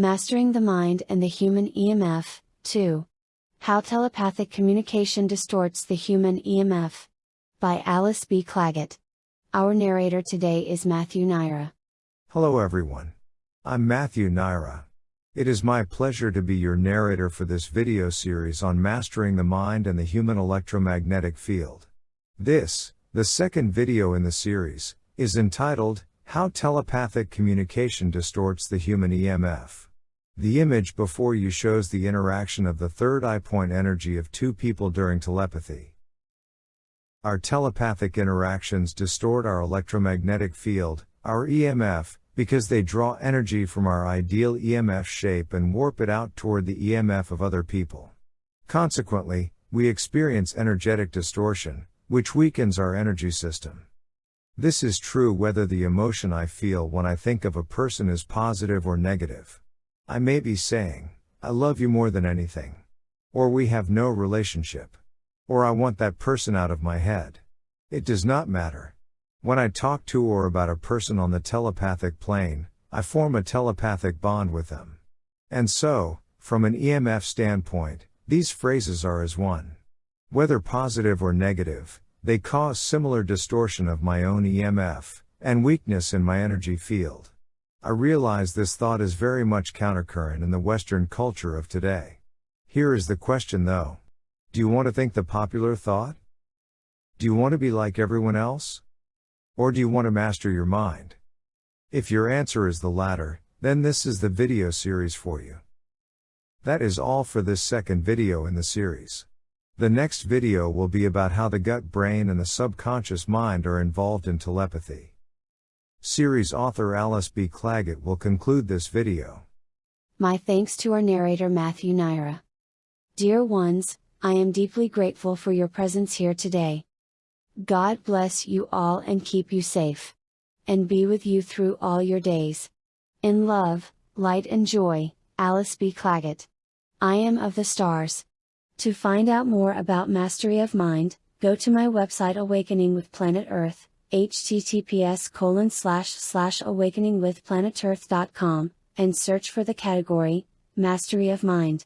Mastering the Mind and the Human EMF, 2. How Telepathic Communication Distorts the Human EMF. By Alice B. Clagett. Our narrator today is Matthew Naira. Hello everyone. I'm Matthew Naira. It is my pleasure to be your narrator for this video series on mastering the mind and the human electromagnetic field. This, the second video in the series, is entitled, How Telepathic Communication Distorts the Human EMF. The image before you shows the interaction of the third eye point energy of two people during telepathy. Our telepathic interactions distort our electromagnetic field, our EMF, because they draw energy from our ideal EMF shape and warp it out toward the EMF of other people. Consequently, we experience energetic distortion, which weakens our energy system. This is true whether the emotion I feel when I think of a person is positive or negative. I may be saying, I love you more than anything. Or we have no relationship. Or I want that person out of my head. It does not matter. When I talk to or about a person on the telepathic plane, I form a telepathic bond with them. And so, from an EMF standpoint, these phrases are as one. Whether positive or negative, they cause similar distortion of my own EMF, and weakness in my energy field. I realize this thought is very much countercurrent in the Western culture of today. Here is the question though. Do you want to think the popular thought? Do you want to be like everyone else? Or do you want to master your mind? If your answer is the latter, then this is the video series for you. That is all for this second video in the series. The next video will be about how the gut brain and the subconscious mind are involved in telepathy. Series author Alice B. Clagett will conclude this video. My thanks to our narrator Matthew Naira. Dear ones, I am deeply grateful for your presence here today. God bless you all and keep you safe. And be with you through all your days. In love, light and joy, Alice B. Clagett. I am of the stars. To find out more about Mastery of Mind, go to my website Awakening with Planet Earth https colon slash slash awakeningwithplanetearth.com, and search for the category, Mastery of Mind.